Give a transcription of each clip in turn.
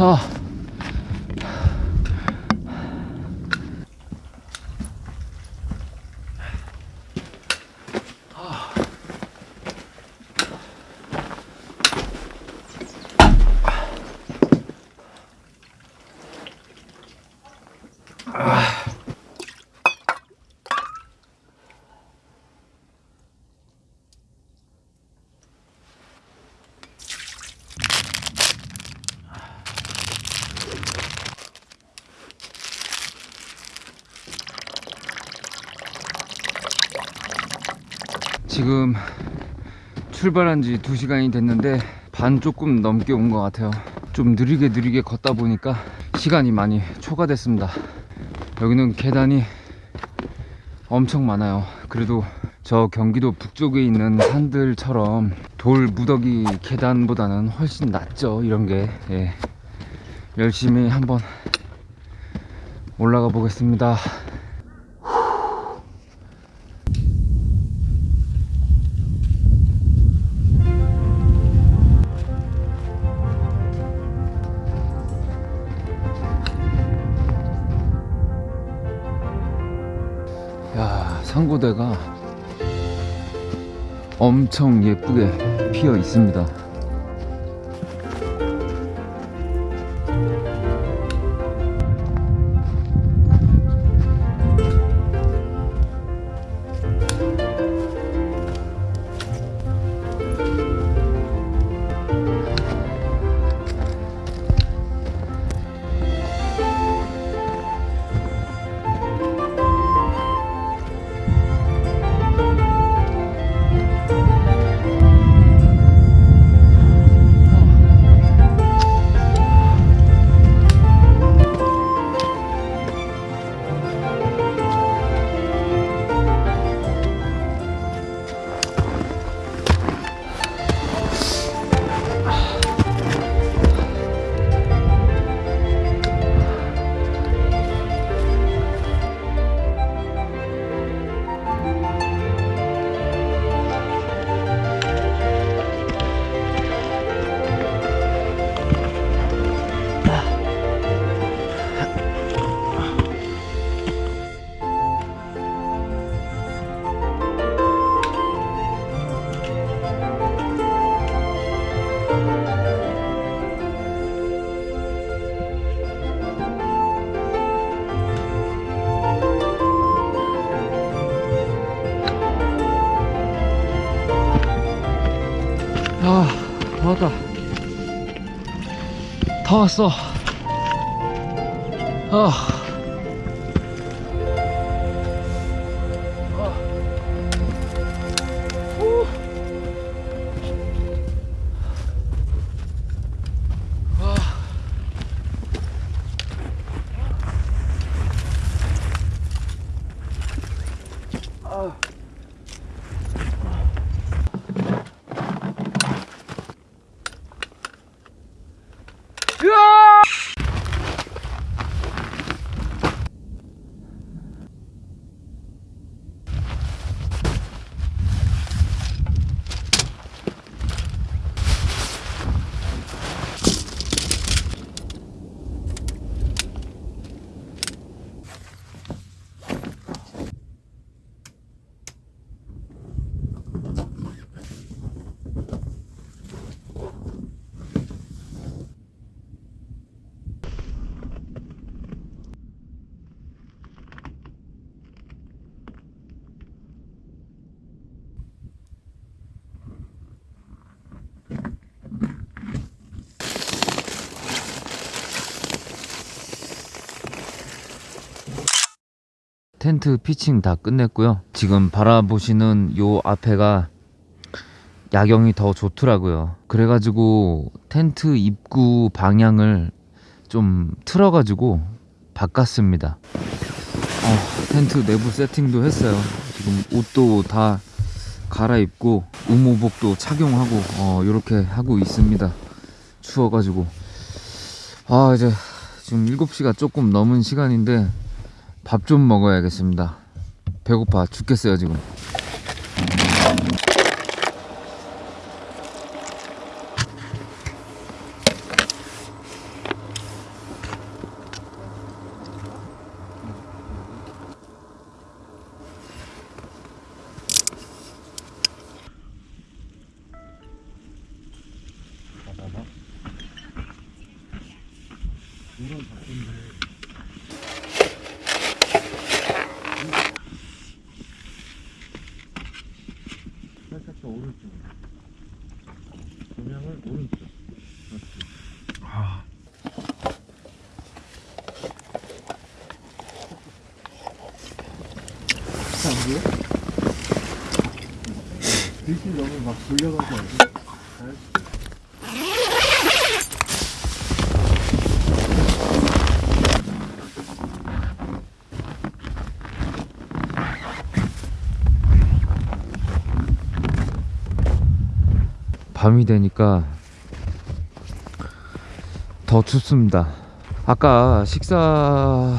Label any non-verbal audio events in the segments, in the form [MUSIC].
Oh. 지금 출발한 지 2시간이 됐는데 반 조금 넘게 온 것 같아요. 좀 느리게 느리게 걷다 보니까 시간이 많이 초과됐습니다. 여기는 계단이 엄청 많아요. 그래도 저 경기도 북쪽에 있는 산들처럼 돌 무더기 계단보다는 훨씬 낫죠 이런 게. 예. 열심히 한번 올라가 보겠습니다 상고대가 엄청 예쁘게 피어 있습니다 아 왔다. 다 왔어. 아 텐트 피칭 다 끝냈고요. 지금 바라보시는 요 앞에가 야경이 더 좋더라고요. 그래가지고 텐트 입구 방향을 좀 틀어가지고 바꿨습니다. 어, 텐트 내부 세팅도 했어요. 지금 옷도 다 갈아입고 의무복도 착용하고 어, 이렇게 하고 있습니다. 추워가지고. 아 이제 지금 7시가 조금 넘은 시간인데 밥 좀 먹어야겠습니다. 배고파 죽겠어요 지금. 이런 작품들. 안 보여? 빛이 너무 막 돌려가지 않지? 밤이 되니까 더 춥습니다. 아까 식사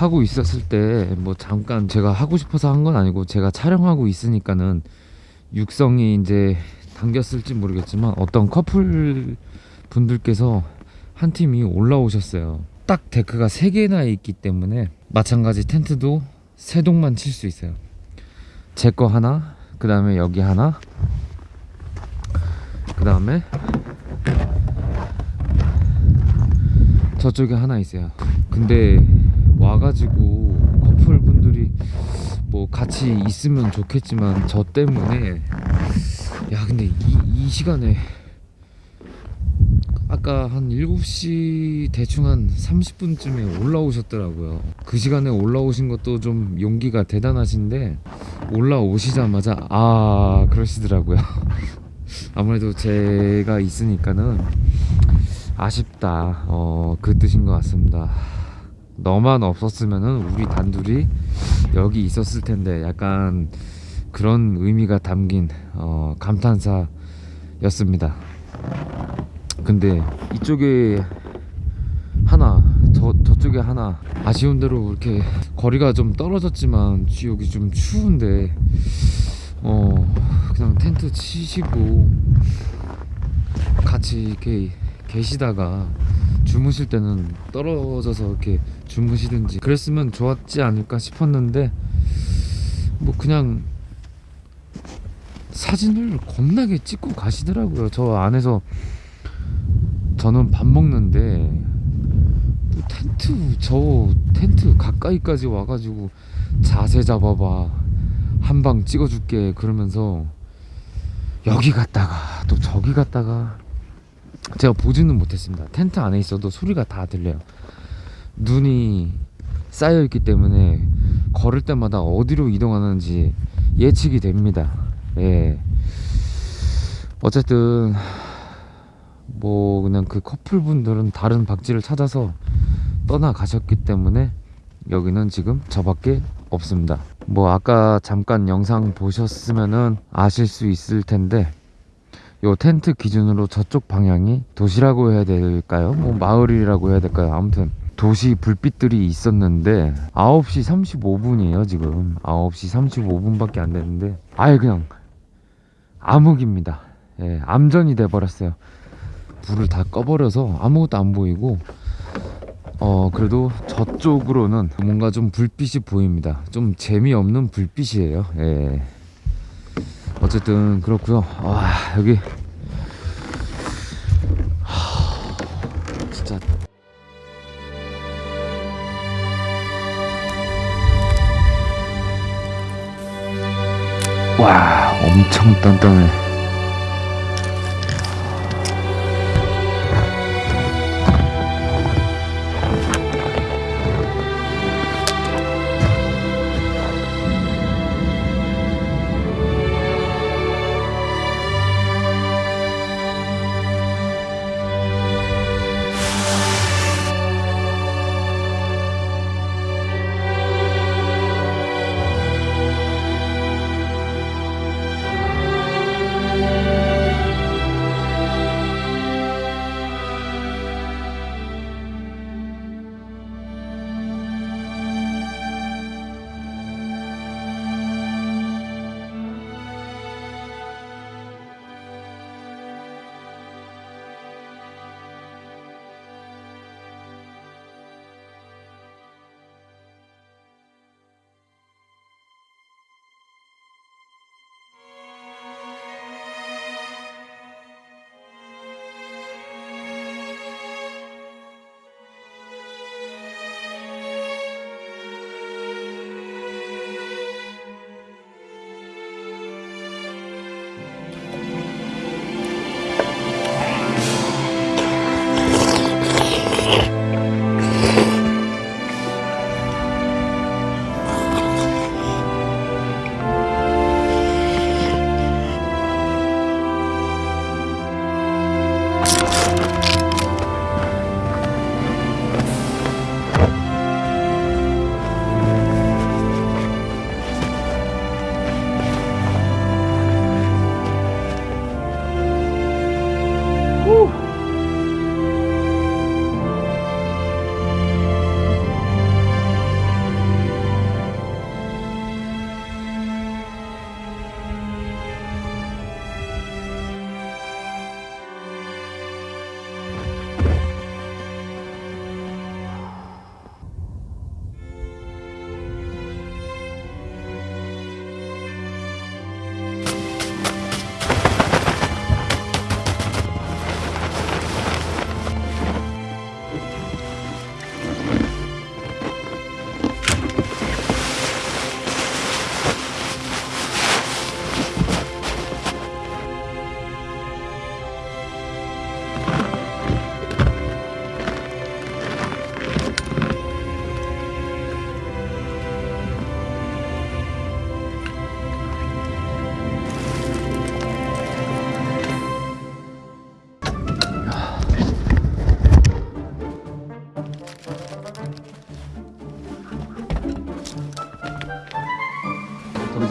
하고 있었을 때 뭐 잠깐 제가 하고 싶어서 한 건 아니고 제가 촬영하고 있으니까는 육성이 이제 당겼을지 모르겠지만 어떤 커플 분들께서 한 팀이 올라오셨어요. 딱 데크가 세 개나 있기 때문에 마찬가지 텐트도 세 동만 칠 수 있어요. 제 거 하나, 그 다음에 여기 하나, 그 다음에 저쪽에 하나 있어요. 근데 와가지고 커플분들이 뭐 같이 있으면 좋겠지만 저 때문에 야 근데 이, 이 시간에 아까 한 7시 대충 한 30분쯤에 올라오셨더라고요. 그 시간에 올라오신 것도 좀 용기가 대단하신데 올라오시자마자 아 그러시더라고요. [LAUGHS] 아무래도 제가 있으니까는 아쉽다. 어, 그 뜻인 것 같습니다. 너만 없었으면은 우리 단둘이 여기 있었을 텐데 약간 그런 의미가 담긴 어, 감탄사였습니다. 근데 이쪽에 하나 저 저쪽에 하나 아쉬운 대로 이렇게 거리가 좀 떨어졌지만 여기 좀 추운데 어 그냥 텐트 치시고 같이 이렇게 계시다가 주무실 때는 떨어져서 이렇게 주무시든지 그랬으면 좋았지 않을까 싶었는데 뭐 그냥 사진을 겁나게 찍고 가시더라고요. 저 안에서 저는 밥 먹는데 뭐 텐트 저 텐트 가까이까지 와가지고 자세 잡아봐 한 방 찍어줄게 그러면서 여기 갔다가 또 저기 갔다가 제가 보지는 못했습니다. 텐트 안에 있어도 소리가 다 들려요. 눈이 쌓여 있기 때문에 걸을 때마다 어디로 이동하는지 예측이 됩니다. 예. 어쨌든 뭐 그냥 그 커플분들은 다른 박지를 찾아서 떠나가셨기 때문에 여기는 지금 저밖에 없습니다. 뭐 아까 잠깐 영상 보셨으면은 아실 수 있을 텐데 요 텐트 기준으로 저쪽 방향이 도시라고 해야 될까요? 뭐 마을이라고 해야 될까요? 아무튼 도시 불빛들이 있었는데 9시 35분이에요 지금 9시 35분밖에 안 됐는데 아예 그냥 암흑입니다 예, 암전이 돼버렸어요 불을 다 꺼버려서 아무것도 안 보이고 어 그래도 저쪽으로는 뭔가 좀 불빛이 보입니다 좀 재미없는 불빛이에요 예. 어쨌든 그렇고요. 와 여기. 하, 진짜. 와 엄청 단단해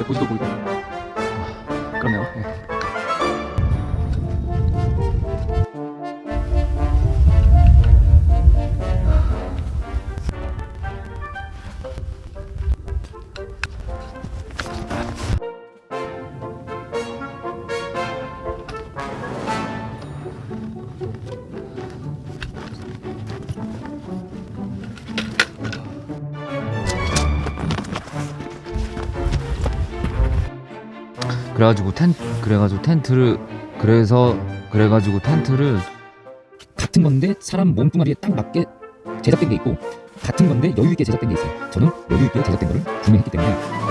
muito ruim. 그래가지고 텐 그래가지고 텐트를 그래서 그래가지고 텐트를 같은 건데 사람 몸뚱아리에 딱 맞게 제작된 게 있고 같은 건데 여유 있게 제작된 게 있어요. 저는 여유 있게 제작된 거를 구매했기 때문에